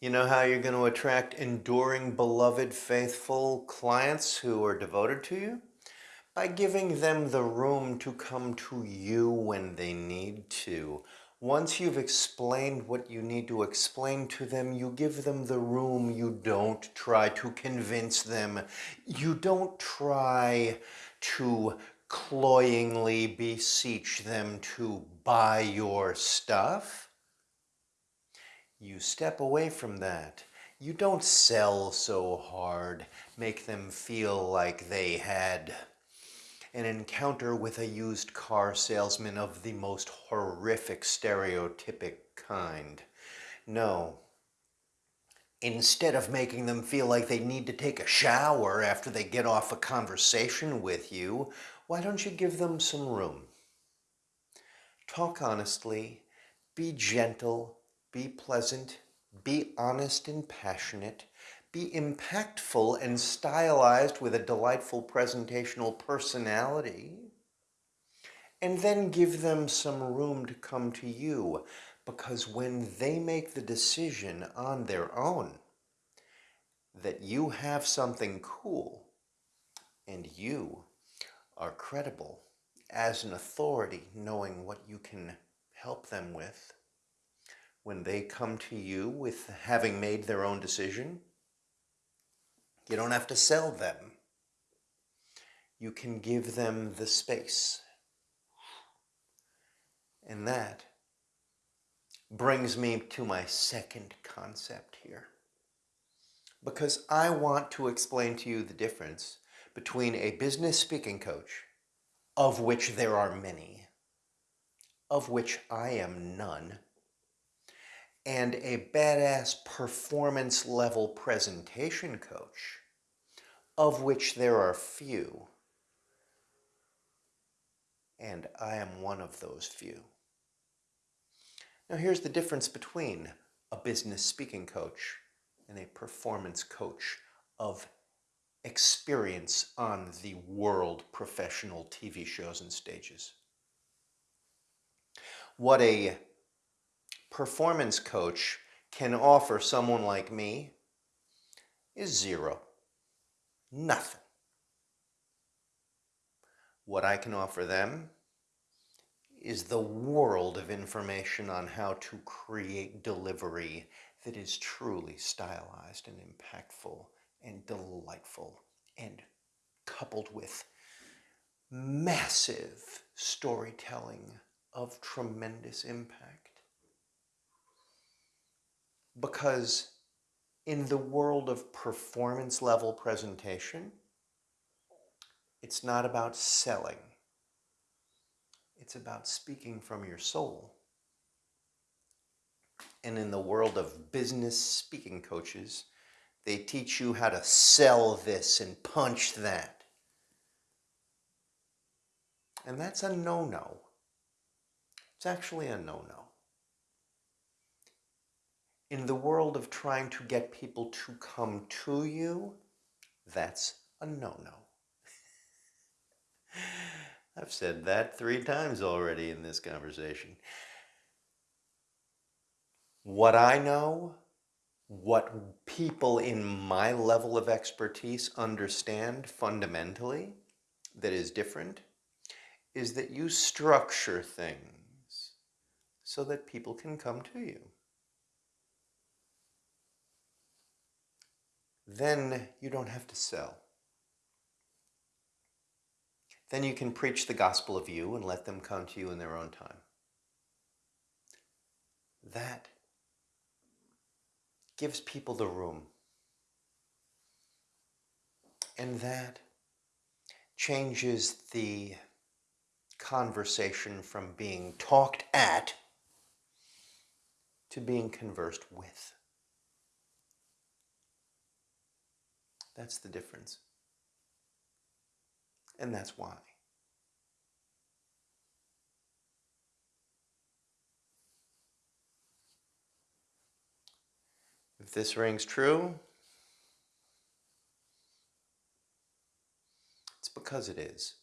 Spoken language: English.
You know how you're going to attract enduring, beloved, faithful clients who are devoted to you? By giving them the room to come to you when they need to. Once you've explained what you need to explain to them, you give them the room. You don't try to convince them. You don't try to cloyingly beseech them to buy your stuff. You step away from that. You don't sell so hard, make them feel like they had an encounter with a used car salesman of the most horrific stereotypic kind. No. Instead of making them feel like they need to take a shower after they get off a conversation with you, why don't you give them some room? Talk honestly, be gentle, be pleasant, be honest and passionate, be impactful and stylized with a delightful presentational personality, and then give them some room to come to you because when they make the decision on their own that you have something cool and you are credible as an authority, knowing what you can help them with. When they come to you with having made their own decision, you don't have to sell them. You can give them the space. And that brings me to my second concept here. Because I want to explain to you the difference between a business speaking coach, of which there are many, of which I am none, and a badass performance level presentation coach, of which there are few. And I am one of those few. Now here's the difference between a business speaking coach and a performance coach of experience on the world professional TV shows and stages. What a performance coach can offer someone like me is zero. Nothing. What I can offer them is the world of information on how to create delivery that is truly stylized and impactful and delightful and coupled with massive storytelling of tremendous impact. Because in the world of performance level presentation, it's not about selling. It's about speaking from your soul. And in the world of business speaking coaches, they teach you how to sell this and punch that. And that's a no-no. It's actually a no-no. In the world of trying to get people to come to you, that's a no-no. I've said that three times already in this conversation. What I know what people in my level of expertise understand fundamentally that is different is that you structure things so that people can come to you. Then you don't have to sell. Then you can preach the gospel of you and let them come to you in their own time. That gives people the room. And that changes the conversation from being talked at to being conversed with. That's the difference. And that's why. If this rings true, it's because it is.